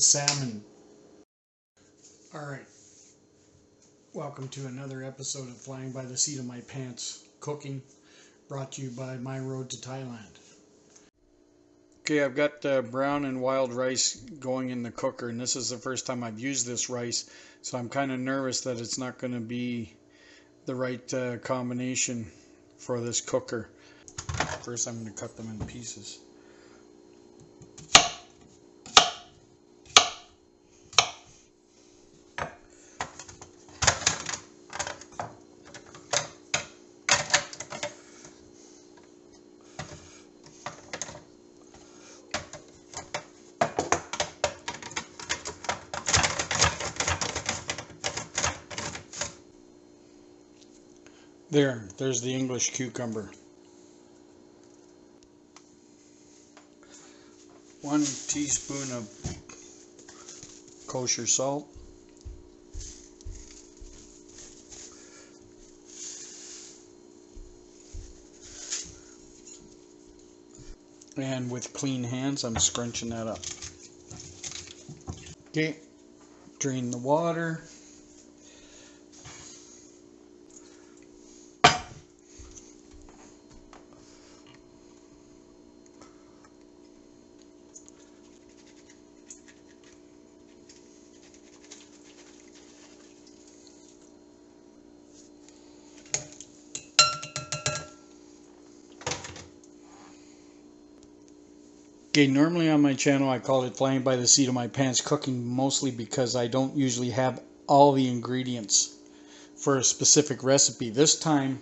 salmon. Alright, welcome to another episode of Flying by the Seat of My Pants Cooking, brought to you by My Road to Thailand. Okay, I've got uh, brown and wild rice going in the cooker, and this is the first time I've used this rice, so I'm kind of nervous that it's not going to be the right uh, combination for this cooker. First, I'm going to cut them in pieces. There, there's the English cucumber. One teaspoon of kosher salt. And with clean hands, I'm scrunching that up. Okay, drain the water. Okay, normally on my channel I call it flying by the seat of my pants cooking mostly because I don't usually have all the ingredients for a specific recipe. This time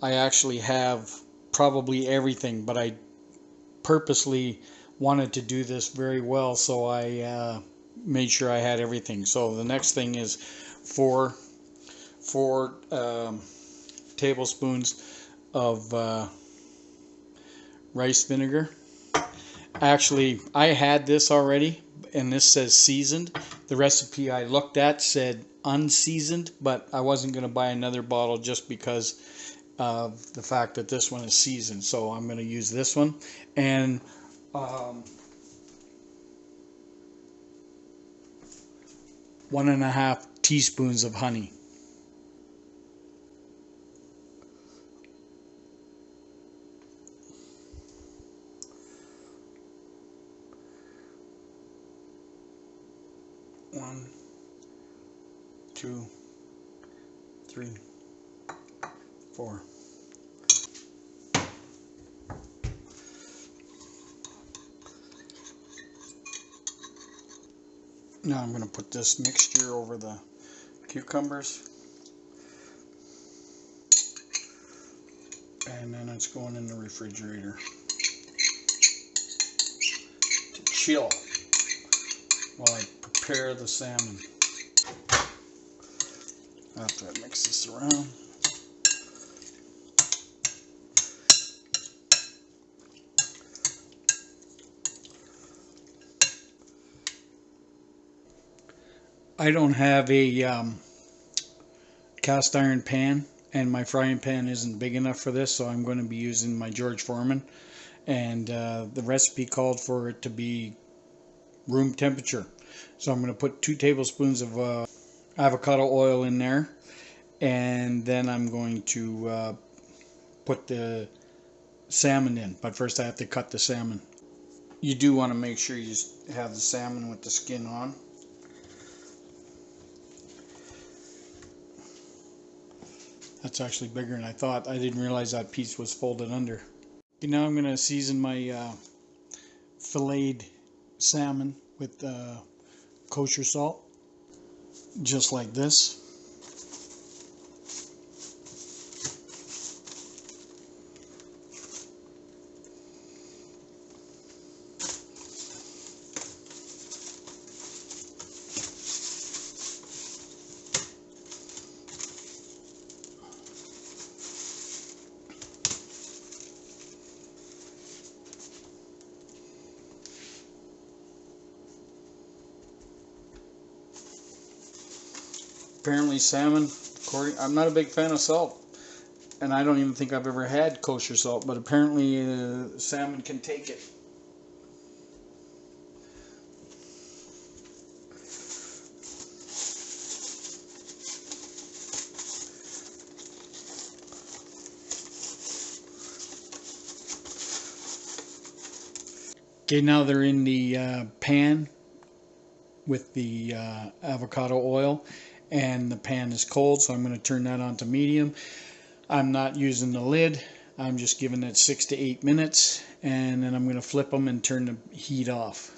I actually have probably everything, but I purposely wanted to do this very well so I uh, made sure I had everything. So the next thing is four, four um, tablespoons of uh, rice vinegar Actually, I had this already, and this says seasoned. The recipe I looked at said unseasoned, but I wasn't going to buy another bottle just because of the fact that this one is seasoned. So I'm going to use this one. And um, one and a half teaspoons of honey. One, two, three, four. Now I'm going to put this mixture over the cucumbers. And then it's going in the refrigerator to chill while I prepare the salmon. After I mix this around. I don't have a um, cast iron pan and my frying pan isn't big enough for this so I'm going to be using my George Foreman and uh, the recipe called for it to be room temperature so I'm going to put two tablespoons of uh, avocado oil in there. And then I'm going to uh, put the salmon in. But first I have to cut the salmon. You do want to make sure you have the salmon with the skin on. That's actually bigger than I thought. I didn't realize that piece was folded under. Okay, now I'm going to season my uh, filleted salmon with uh, kosher salt, just like this. apparently salmon, according, I'm not a big fan of salt, and I don't even think I've ever had kosher salt, but apparently uh, salmon can take it. Okay, now they're in the uh, pan with the uh, avocado oil and the pan is cold so I'm going to turn that on to medium. I'm not using the lid. I'm just giving it six to eight minutes and then I'm going to flip them and turn the heat off.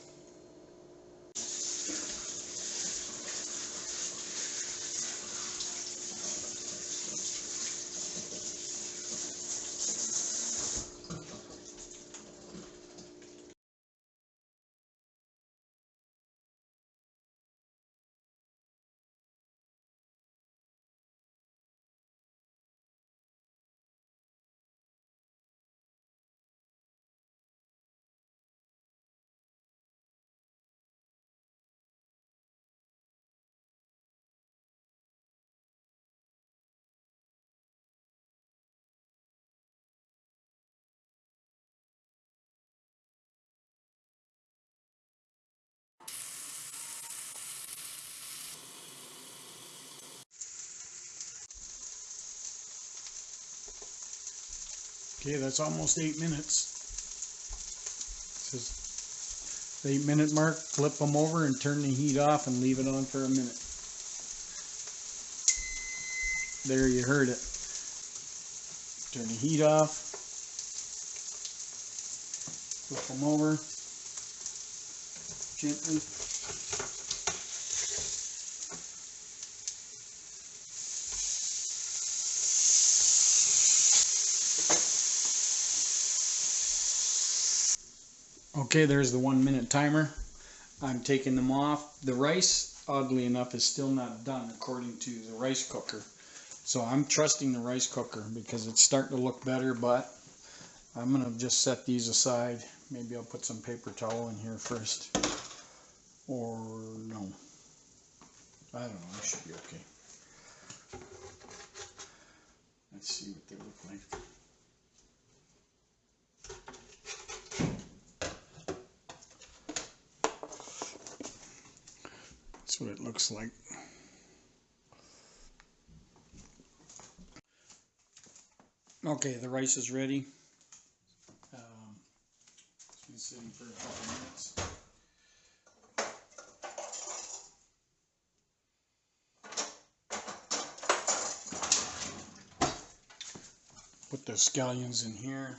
Okay, that's almost eight minutes. Says the eight minute mark, flip them over and turn the heat off and leave it on for a minute. There you heard it. Turn the heat off. Flip them over gently. Okay, there's the one minute timer. I'm taking them off. The rice, oddly enough, is still not done according to the rice cooker. So I'm trusting the rice cooker because it's starting to look better, but I'm going to just set these aside. Maybe I'll put some paper towel in here first. Or no. I don't know, I should be okay. Let's see what they look like. That's what it looks like. Okay, the rice is ready. Um, it's been sitting for a couple minutes. Put the scallions in here.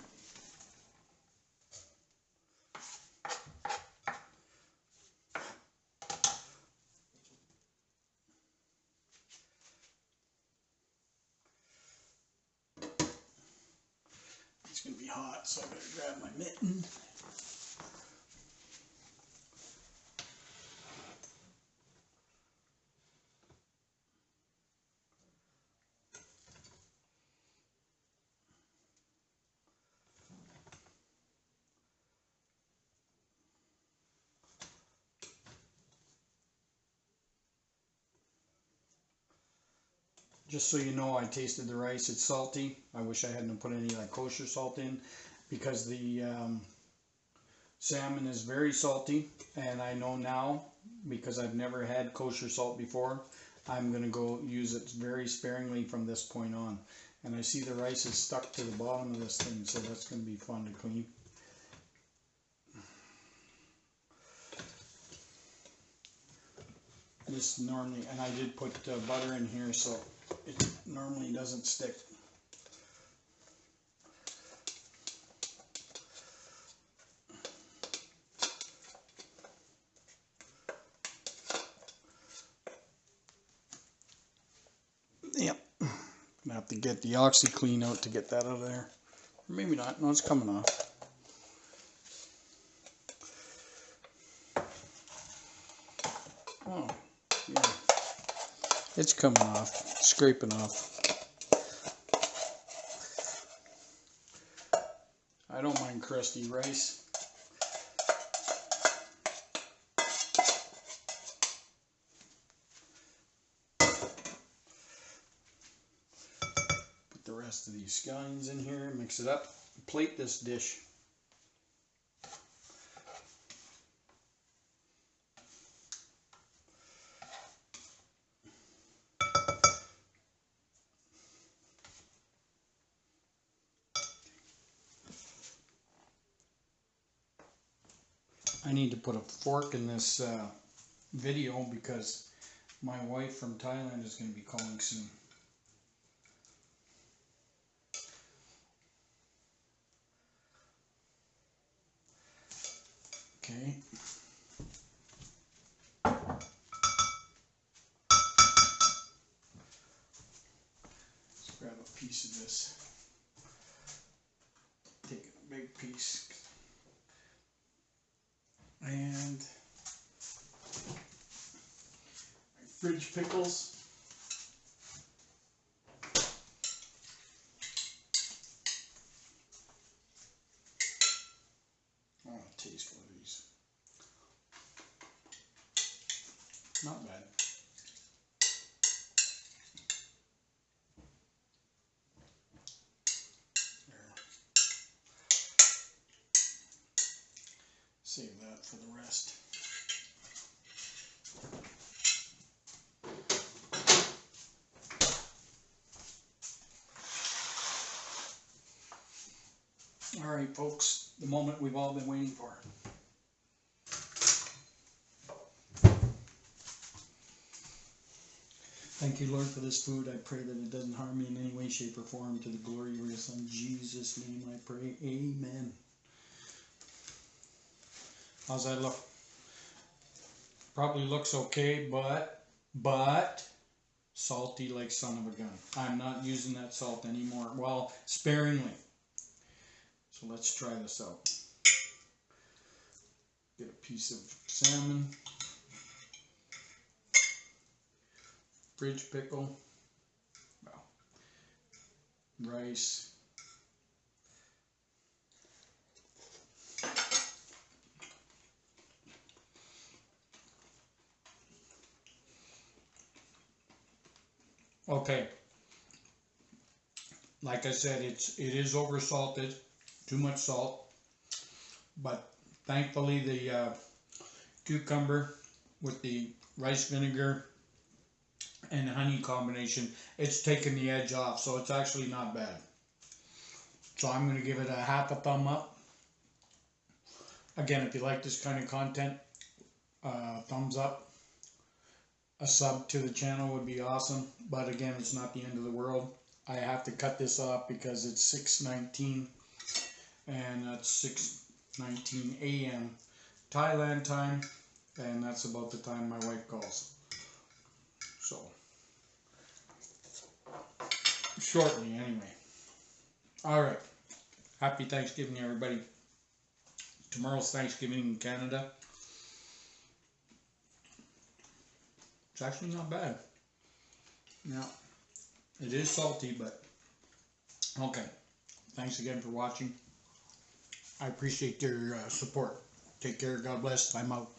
It's gonna be hot, so I better grab my mitten. Just so you know, I tasted the rice. It's salty. I wish I hadn't put any like kosher salt in because the um, salmon is very salty. And I know now, because I've never had kosher salt before, I'm going to go use it very sparingly from this point on. And I see the rice is stuck to the bottom of this thing, so that's going to be fun to clean. This normally, and I did put uh, butter in here, so normally doesn't stick. Yep. Gonna have to get the OxiClean out to get that out of there. Or maybe not. No, it's coming off. Oh. It's coming off, scraping off. I don't mind crusty rice. Put the rest of these scallions in here, mix it up, plate this dish. Put a fork in this uh, video because my wife from Thailand is going to be calling soon. Okay. Let's grab a piece of this. Take a big piece. And fridge pickles. I want to taste one of these. Not bad. There. Save that for the rest. All right, folks, the moment we've all been waiting for. Thank you, Lord, for this food. I pray that it doesn't harm me in any way, shape, or form. To the glory of your Son, Jesus' name, I pray. Amen. How's that look? Probably looks okay, but, but, salty like son of a gun. I'm not using that salt anymore. Well, sparingly. So let's try this out. Get a piece of salmon. Bridge pickle. Well, rice. Okay. Like I said, it's it is over salted, too much salt. But thankfully the uh, cucumber with the rice vinegar and honey combination, it's taken the edge off, so it's actually not bad. So I'm going to give it a half a thumb up. Again, if you like this kind of content, uh, thumbs up. A sub to the channel would be awesome, but again, it's not the end of the world. I have to cut this off because it's 6:19, and that's 6:19 a.m. Thailand time, and that's about the time my wife calls. So, shortly anyway. All right. Happy Thanksgiving, everybody. Tomorrow's Thanksgiving in Canada. It's actually not bad. Now, it is salty, but okay. Thanks again for watching. I appreciate your uh, support. Take care. God bless. I'm out.